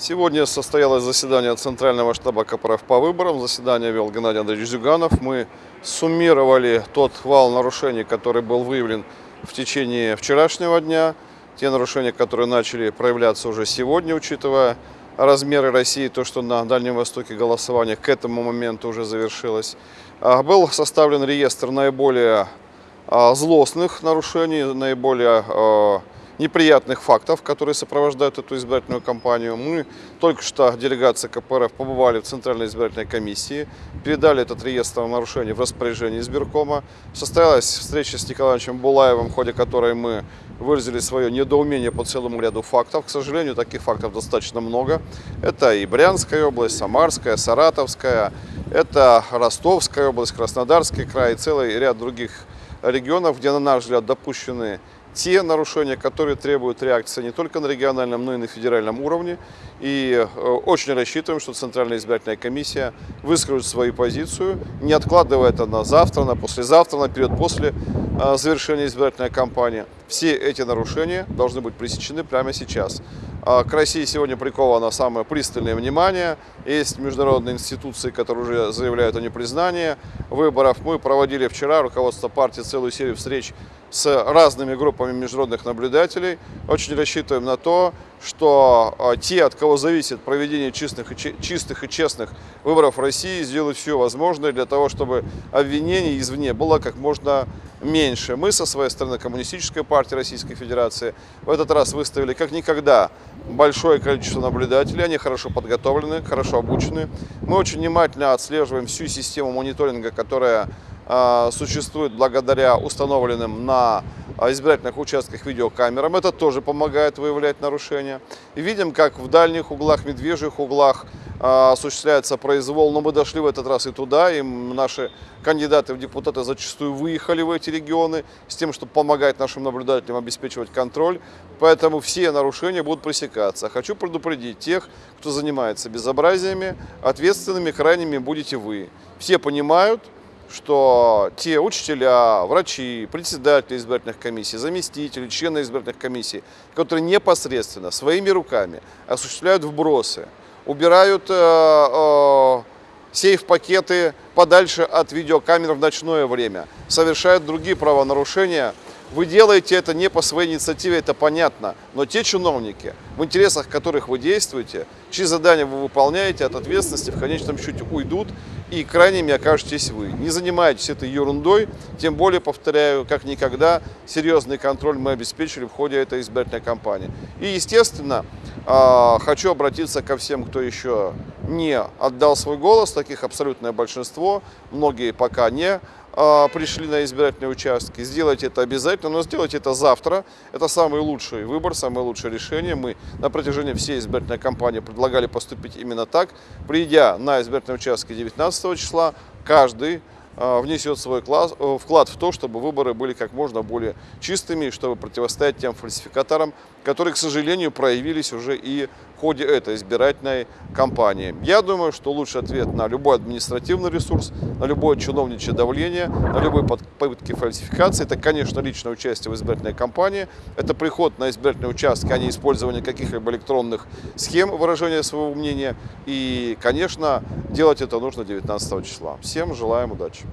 Сегодня состоялось заседание Центрального штаба КПРФ по выборам. Заседание вел Геннадий Андреевич Зюганов. Мы суммировали тот вал нарушений, который был выявлен в течение вчерашнего дня. Те нарушения, которые начали проявляться уже сегодня, учитывая размеры России, то, что на Дальнем Востоке голосование к этому моменту уже завершилось. А, был составлен реестр наиболее а, злостных нарушений, наиболее а, неприятных фактов, которые сопровождают эту избирательную кампанию. Мы только что, делегация КПРФ, побывали в Центральной избирательной комиссии, передали этот реестр нарушений в распоряжение избиркома. Состоялась встреча с Николаевичем Булаевым, в ходе которой мы выразили свое недоумение по целому ряду фактов. К сожалению, таких фактов достаточно много. Это и Брянская область, Самарская, Саратовская, это Ростовская область, Краснодарский край и целый ряд других регионов, где, на наш взгляд, допущены те нарушения, которые требуют реакции не только на региональном, но и на федеральном уровне. И э, очень рассчитываем, что Центральная избирательная комиссия выскажет свою позицию, не откладывая это на завтра, на послезавтра, на период после э, завершения избирательной кампании. Все эти нарушения должны быть пресечены прямо сейчас. А к России сегодня приковано самое пристальное внимание. Есть международные институции, которые уже заявляют о непризнании выборов. Мы проводили вчера, руководство партии, целую серию встреч с разными группами международных наблюдателей. Очень рассчитываем на то, что а, те, от кого зависит проведение чистых и, чистых и честных выборов в России, сделают все возможное для того, чтобы обвинений извне было как можно меньше. Мы со своей стороны, Коммунистическая партия Российской Федерации, в этот раз выставили как никогда большое количество наблюдателей. Они хорошо подготовлены, хорошо обучены. Мы очень внимательно отслеживаем всю систему мониторинга, которая существует благодаря установленным на избирательных участках видеокамерам. Это тоже помогает выявлять нарушения. И видим, как в дальних углах, медвежьих углах а, осуществляется произвол. Но мы дошли в этот раз и туда, и наши кандидаты в депутаты зачастую выехали в эти регионы с тем, чтобы помогать нашим наблюдателям обеспечивать контроль. Поэтому все нарушения будут пресекаться. Хочу предупредить тех, кто занимается безобразиями, ответственными крайними будете вы. Все понимают, что те учителя, врачи, председатели избирательных комиссий, заместители, члены избирательных комиссий, которые непосредственно своими руками осуществляют вбросы, убирают э, э, сейф-пакеты подальше от видеокамер в ночное время, совершают другие правонарушения, вы делаете это не по своей инициативе, это понятно, но те чиновники, в интересах которых вы действуете, чьи задания вы выполняете, от ответственности в конечном счете уйдут, и крайними окажетесь вы. Не занимайтесь этой ерундой, тем более, повторяю, как никогда, серьезный контроль мы обеспечили в ходе этой избирательной кампании. И, естественно, а, хочу обратиться ко всем, кто еще не отдал свой голос, таких абсолютное большинство, многие пока не а, пришли на избирательные участки. Сделайте это обязательно, но сделайте это завтра. Это самый лучший выбор, самое лучшее решение. Мы на протяжении всей избирательной кампании предлагали поступить именно так. Придя на избирательные участки 19 числа, каждый а, внесет свой э, вклад в то, чтобы выборы были как можно более чистыми, чтобы противостоять тем фальсификаторам, которые, к сожалению, проявились уже и ходе этой избирательной кампании. Я думаю, что лучший ответ на любой административный ресурс, на любое чиновничье давление, на любые попытки фальсификации, это, конечно, личное участие в избирательной кампании, это приход на избирательные участки, а не использование каких-либо электронных схем выражения своего мнения. И, конечно, делать это нужно 19 числа. Всем желаем удачи!